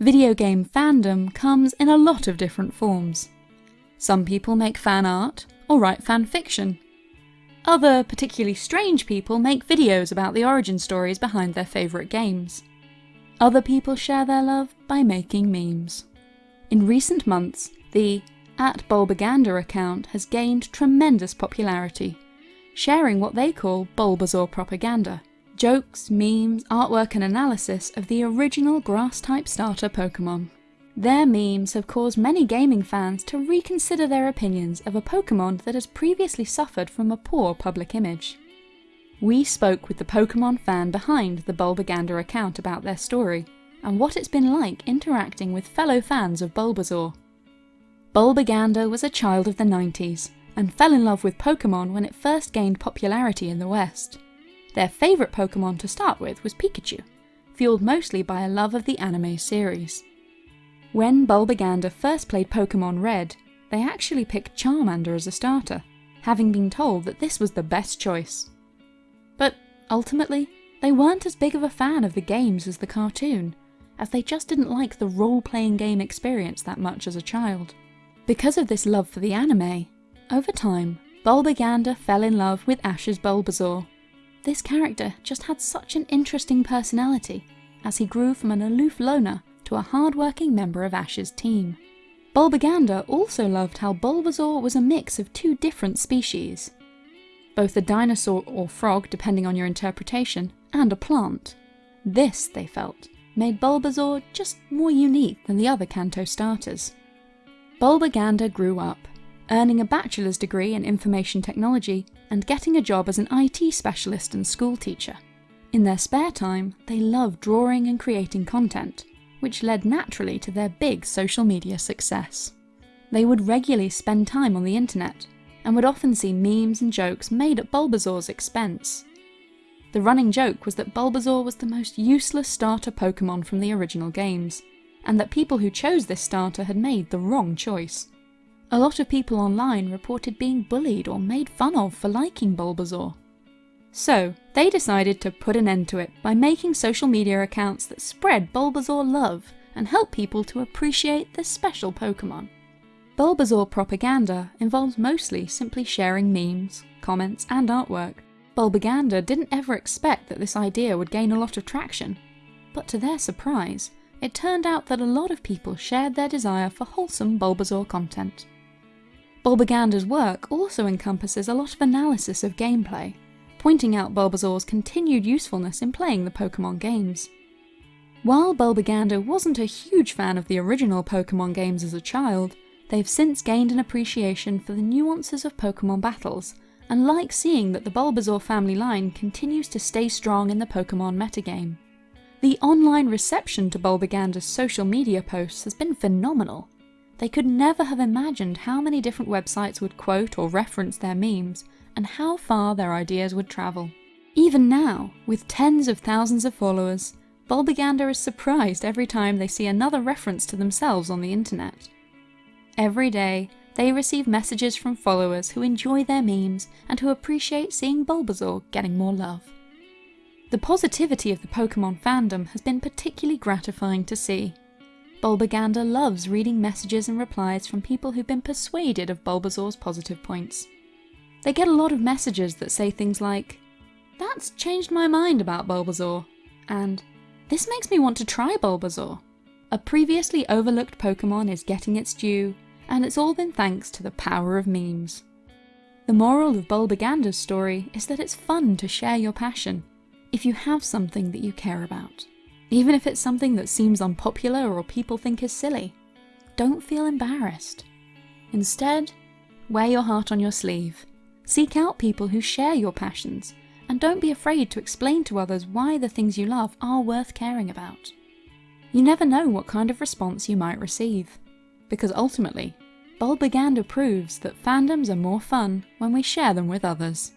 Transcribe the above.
Video game fandom comes in a lot of different forms. Some people make fan art or write fan fiction. Other, particularly strange people make videos about the origin stories behind their favourite games. Other people share their love by making memes. In recent months, the at Bulbaganda account has gained tremendous popularity, sharing what they call Bulbasaur propaganda jokes, memes, artwork and analysis of the original grass-type starter Pokemon. Their memes have caused many gaming fans to reconsider their opinions of a Pokemon that has previously suffered from a poor public image. We spoke with the Pokemon fan behind the Bulbaganda account about their story, and what it's been like interacting with fellow fans of Bulbasaur. Bulbaganda was a child of the 90s, and fell in love with Pokemon when it first gained popularity in the West. Their favourite Pokemon to start with was Pikachu, fueled mostly by a love of the anime series. When Bulbaganda first played Pokemon Red, they actually picked Charmander as a starter, having been told that this was the best choice. But ultimately, they weren't as big of a fan of the games as the cartoon, as they just didn't like the role-playing game experience that much as a child. Because of this love for the anime, over time, Bulbaganda fell in love with Ash's Bulbasaur this character just had such an interesting personality, as he grew from an aloof loner to a hard-working member of Ash's team. Bulbaganda also loved how Bulbasaur was a mix of two different species, both a dinosaur or frog depending on your interpretation, and a plant. This, they felt, made Bulbasaur just more unique than the other Kanto starters. Bulbaganda grew up, earning a bachelor's degree in information technology and getting a job as an IT specialist and school teacher. In their spare time, they loved drawing and creating content, which led naturally to their big social media success. They would regularly spend time on the internet, and would often see memes and jokes made at Bulbasaur's expense. The running joke was that Bulbasaur was the most useless starter Pokemon from the original games, and that people who chose this starter had made the wrong choice. A lot of people online reported being bullied or made fun of for liking Bulbasaur. So, they decided to put an end to it by making social media accounts that spread Bulbasaur love and help people to appreciate this special Pokemon. Bulbasaur propaganda involves mostly simply sharing memes, comments and artwork. Bulbaganda didn't ever expect that this idea would gain a lot of traction, but to their surprise, it turned out that a lot of people shared their desire for wholesome Bulbasaur content. Bulbaganda's work also encompasses a lot of analysis of gameplay, pointing out Bulbasaur's continued usefulness in playing the Pokemon games. While Bulbaganda wasn't a huge fan of the original Pokemon games as a child, they've since gained an appreciation for the nuances of Pokemon battles, and like seeing that the Bulbasaur family line continues to stay strong in the Pokemon metagame. The online reception to Bulbaganda's social media posts has been phenomenal, they could never have imagined how many different websites would quote or reference their memes, and how far their ideas would travel. Even now, with tens of thousands of followers, Bulbaganda is surprised every time they see another reference to themselves on the internet. Every day, they receive messages from followers who enjoy their memes and who appreciate seeing Bulbasaur getting more love. The positivity of the Pokemon fandom has been particularly gratifying to see, Bulbaganda loves reading messages and replies from people who've been persuaded of Bulbasaur's positive points. They get a lot of messages that say things like, That's changed my mind about Bulbasaur, and This makes me want to try Bulbasaur. A previously overlooked Pokemon is getting its due, and it's all been thanks to the power of memes. The moral of Bulbaganda's story is that it's fun to share your passion, if you have something that you care about. Even if it's something that seems unpopular or people think is silly. Don't feel embarrassed. Instead, wear your heart on your sleeve. Seek out people who share your passions, and don't be afraid to explain to others why the things you love are worth caring about. You never know what kind of response you might receive, because ultimately, Bulbaganda proves that fandoms are more fun when we share them with others.